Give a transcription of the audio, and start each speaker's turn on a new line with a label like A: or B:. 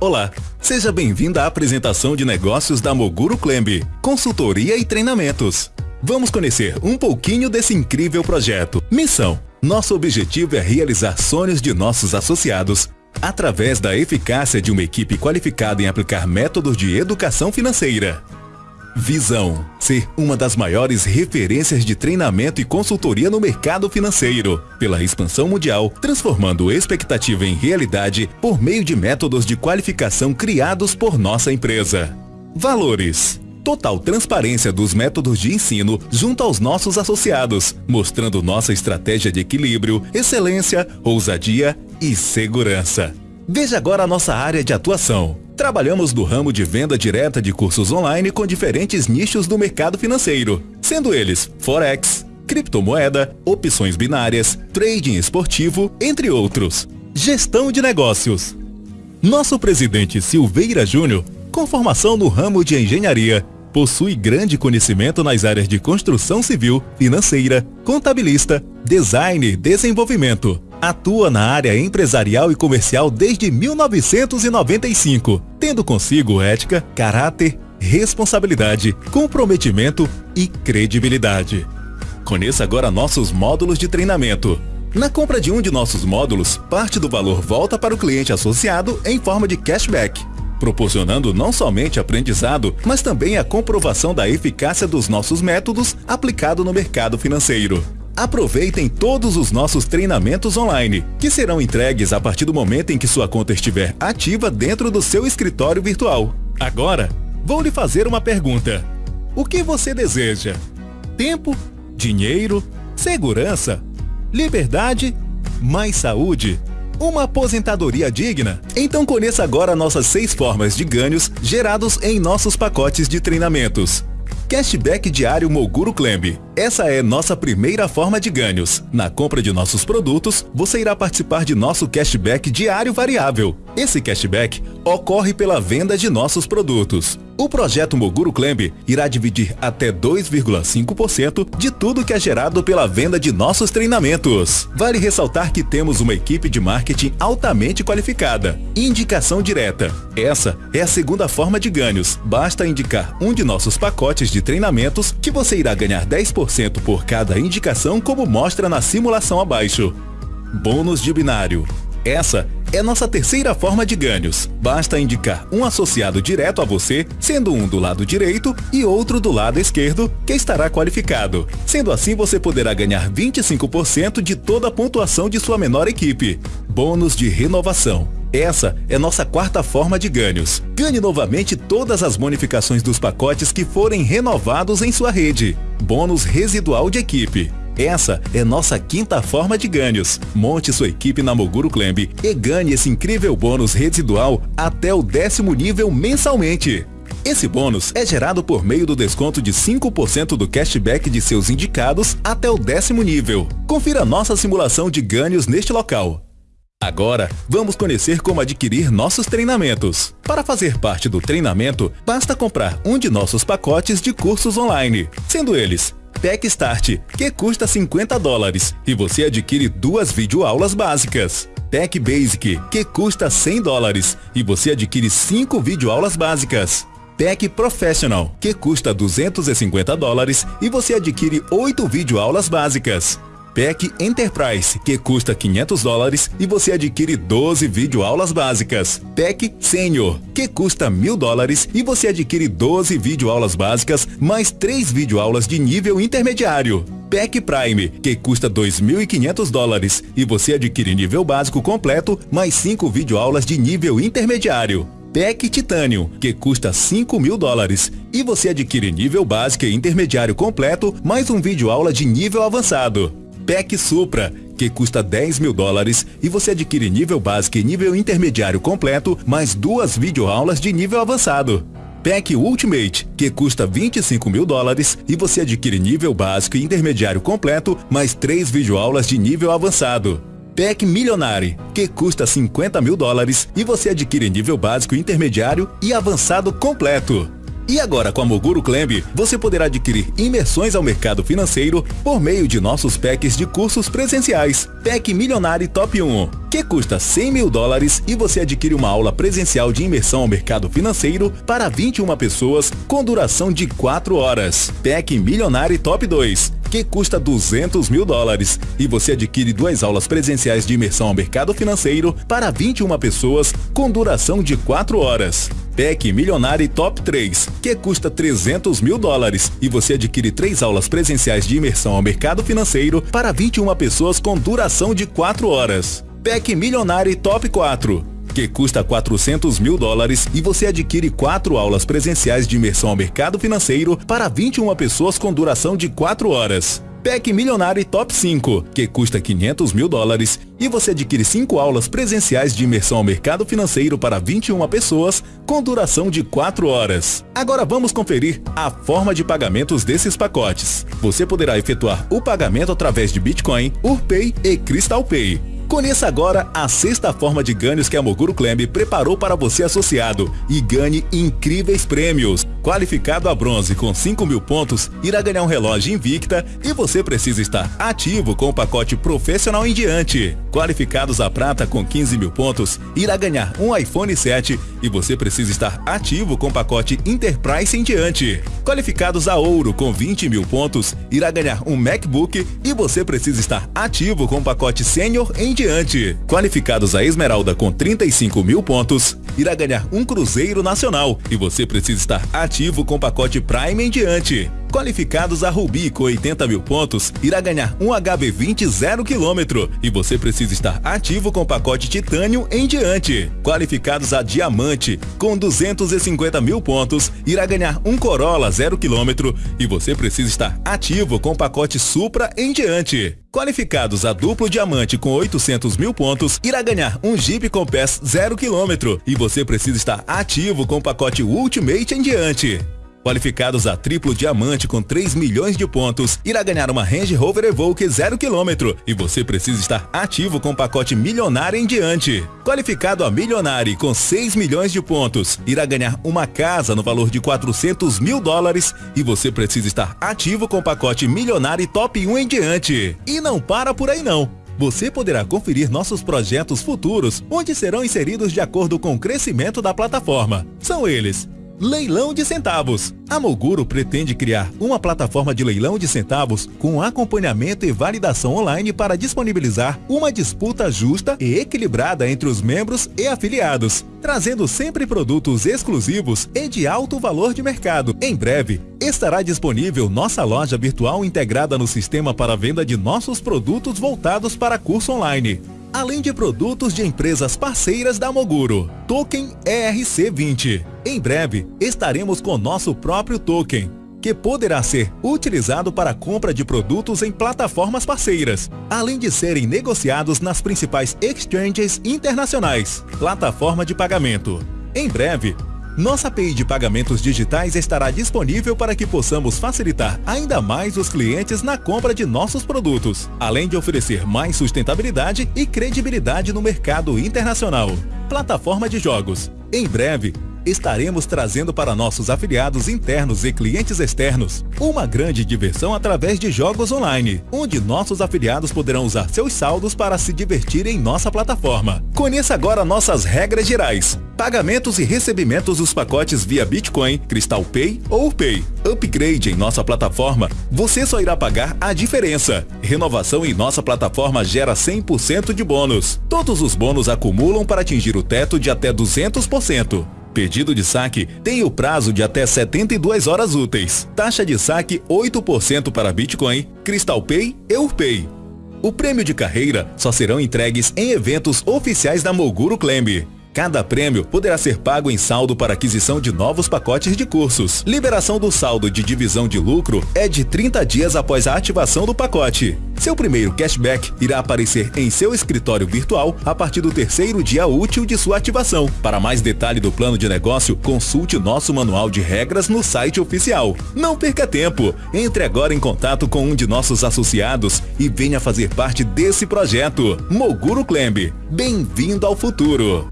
A: Olá, seja bem-vindo à apresentação de negócios da Moguro Clembe, consultoria e treinamentos. Vamos conhecer um pouquinho desse incrível projeto. Missão: Nosso objetivo é realizar sonhos de nossos associados através da eficácia de uma equipe qualificada em aplicar métodos de educação financeira. Visão: ser uma das maiores referências de treinamento e consultoria no mercado financeiro, pela expansão mundial, transformando expectativa em realidade por meio de métodos de qualificação criados por nossa empresa. Valores: total transparência dos métodos de ensino junto aos nossos associados, mostrando nossa estratégia de equilíbrio, excelência, ousadia e segurança. Veja agora a nossa área de atuação. Trabalhamos no ramo de venda direta de cursos online com diferentes nichos do mercado financeiro, sendo eles Forex, criptomoeda, opções binárias, trading esportivo, entre outros. Gestão de negócios. Nosso presidente Silveira Júnior, com formação no ramo de engenharia, possui grande conhecimento nas áreas de construção civil, financeira, contabilista, design e desenvolvimento Atua na área empresarial e comercial desde 1995, tendo consigo ética, caráter, responsabilidade, comprometimento e credibilidade. Conheça agora nossos módulos de treinamento. Na compra de um de nossos módulos, parte do valor volta para o cliente associado em forma de cashback, proporcionando não somente aprendizado, mas também a comprovação da eficácia dos nossos métodos aplicado no mercado financeiro. Aproveitem todos os nossos treinamentos online, que serão entregues a partir do momento em que sua conta estiver ativa dentro do seu escritório virtual. Agora, vou lhe fazer uma pergunta. O que você deseja? Tempo? Dinheiro? Segurança? Liberdade? Mais saúde? Uma aposentadoria digna? Então conheça agora nossas seis formas de ganhos gerados em nossos pacotes de treinamentos. Cashback diário Moguro Clembe. Essa é nossa primeira forma de ganhos. Na compra de nossos produtos, você irá participar de nosso cashback diário variável. Esse cashback ocorre pela venda de nossos produtos. O projeto Moguro Clembe irá dividir até 2,5% de tudo que é gerado pela venda de nossos treinamentos. Vale ressaltar que temos uma equipe de marketing altamente qualificada. Indicação direta. Essa é a segunda forma de ganhos. Basta indicar um de nossos pacotes de treinamentos que você irá ganhar 10% por cada indicação como mostra na simulação abaixo. Bônus de binário. Essa é nossa terceira forma de ganhos. Basta indicar um associado direto a você, sendo um do lado direito e outro do lado esquerdo, que estará qualificado. Sendo assim, você poderá ganhar 25% de toda a pontuação de sua menor equipe. Bônus de renovação. Essa é nossa quarta forma de ganhos. Ganhe novamente todas as bonificações dos pacotes que forem renovados em sua rede. Bônus residual de equipe. Essa é nossa quinta forma de ganhos. Monte sua equipe na Moguro Clembe e ganhe esse incrível bônus residual até o décimo nível mensalmente. Esse bônus é gerado por meio do desconto de 5% do cashback de seus indicados até o décimo nível. Confira nossa simulação de ganhos neste local. Agora, vamos conhecer como adquirir nossos treinamentos. Para fazer parte do treinamento, basta comprar um de nossos pacotes de cursos online, sendo eles Tech Start, que custa 50 dólares e você adquire duas videoaulas básicas. Tech Basic, que custa 100 dólares e você adquire cinco videoaulas básicas. Tech Professional, que custa 250 dólares e você adquire oito videoaulas básicas. PEC Enterprise, que custa 500 dólares e você adquire 12 videoaulas básicas. PEC Senior, que custa 1.000 dólares e você adquire 12 videoaulas básicas mais 3 videoaulas de nível intermediário. PEC Prime, que custa 2.500 dólares e você adquire nível básico completo mais 5 videoaulas de nível intermediário. PEC Titanium, que custa 5 mil dólares e você adquire nível básico e intermediário completo mais um vídeo aula de nível avançado. PEC Supra, que custa 10 mil dólares e você adquire nível básico e nível intermediário completo, mais duas videoaulas de nível avançado. PEC Ultimate, que custa 25 mil dólares e você adquire nível básico e intermediário completo, mais três videoaulas de nível avançado. PEC Milionário, que custa 50 mil dólares e você adquire nível básico, intermediário e avançado completo. E agora com a Moguro Clemb, você poderá adquirir imersões ao mercado financeiro por meio de nossos packs de cursos presenciais. PEC Milionário Top 1, que custa 100 mil dólares e você adquire uma aula presencial de imersão ao mercado financeiro para 21 pessoas com duração de 4 horas. PEC Milionário Top 2, que custa 200 mil dólares e você adquire duas aulas presenciais de imersão ao mercado financeiro para 21 pessoas com duração de 4 horas. PEC Milionário Top 3, que custa 300 mil dólares e você adquire três aulas presenciais de imersão ao mercado financeiro para 21 pessoas com duração de 4 horas. PEC Milionário Top 4, que custa 400 mil dólares e você adquire quatro aulas presenciais de imersão ao mercado financeiro para 21 pessoas com duração de 4 horas. PEC Milionário Top 5, que custa 500 mil dólares e você adquire 5 aulas presenciais de imersão ao mercado financeiro para 21 pessoas com duração de 4 horas. Agora vamos conferir a forma de pagamentos desses pacotes. Você poderá efetuar o pagamento através de Bitcoin, UrPay e Crystal Pay. Conheça agora a sexta forma de ganhos que a Moguro Clemb preparou para você associado e ganhe incríveis prêmios. Qualificado a bronze com 5 mil pontos, irá ganhar um relógio Invicta e você precisa estar ativo com o pacote profissional em diante. Qualificados a prata com 15 mil pontos, irá ganhar um iPhone 7 e você precisa estar ativo com o pacote Enterprise em diante. Qualificados a ouro com 20 mil pontos, irá ganhar um MacBook e você precisa estar ativo com o pacote Sênior em diante. Qualificados a esmeralda com 35 mil pontos, irá ganhar um Cruzeiro Nacional e você precisa estar ativo com o pacote Prime em diante. Qualificados a Rubi com 80 mil pontos, irá ganhar um HB20 0 km e você precisa estar ativo com o pacote Titânio em diante. Qualificados a Diamante com 250 mil pontos, irá ganhar um Corolla 0 km e você precisa estar ativo com o pacote Supra em diante. Qualificados a duplo diamante com 800 mil pontos, irá ganhar um Jeep Compass 0 km e você precisa estar ativo com o pacote Ultimate em diante. Qualificados a triplo diamante com 3 milhões de pontos, irá ganhar uma Range Rover Evoque 0 km e você precisa estar ativo com o pacote milionário em diante. Qualificado a milionário com 6 milhões de pontos, irá ganhar uma casa no valor de 400 mil dólares e você precisa estar ativo com o pacote milionário top 1 em diante. E não para por aí não você poderá conferir nossos projetos futuros, onde serão inseridos de acordo com o crescimento da plataforma. São eles Leilão de centavos. A Moguro pretende criar uma plataforma de leilão de centavos com acompanhamento e validação online para disponibilizar uma disputa justa e equilibrada entre os membros e afiliados, trazendo sempre produtos exclusivos e de alto valor de mercado. Em breve, estará disponível nossa loja virtual integrada no sistema para venda de nossos produtos voltados para curso online além de produtos de empresas parceiras da Moguro. Token ERC20. Em breve, estaremos com nosso próprio token, que poderá ser utilizado para compra de produtos em plataformas parceiras, além de serem negociados nas principais exchanges internacionais. Plataforma de pagamento. Em breve, nossa API de pagamentos digitais estará disponível para que possamos facilitar ainda mais os clientes na compra de nossos produtos, além de oferecer mais sustentabilidade e credibilidade no mercado internacional. Plataforma de jogos. Em breve, estaremos trazendo para nossos afiliados internos e clientes externos uma grande diversão através de jogos online, onde nossos afiliados poderão usar seus saldos para se divertir em nossa plataforma. Conheça agora nossas regras gerais. Pagamentos e recebimentos dos pacotes via Bitcoin, Crystal Pay ou Pay. Upgrade em nossa plataforma, você só irá pagar a diferença. Renovação em nossa plataforma gera 100% de bônus. Todos os bônus acumulam para atingir o teto de até 200%. Pedido de saque tem o prazo de até 72 horas úteis. Taxa de saque 8% para Bitcoin, Crystal Pay e Urpay. O prêmio de carreira só serão entregues em eventos oficiais da Moguro Clemb. Cada prêmio poderá ser pago em saldo para aquisição de novos pacotes de cursos. Liberação do saldo de divisão de lucro é de 30 dias após a ativação do pacote. Seu primeiro cashback irá aparecer em seu escritório virtual a partir do terceiro dia útil de sua ativação. Para mais detalhe do plano de negócio, consulte nosso manual de regras no site oficial. Não perca tempo! Entre agora em contato com um de nossos associados e venha fazer parte desse projeto. Moguro Clemb. Bem-vindo ao futuro!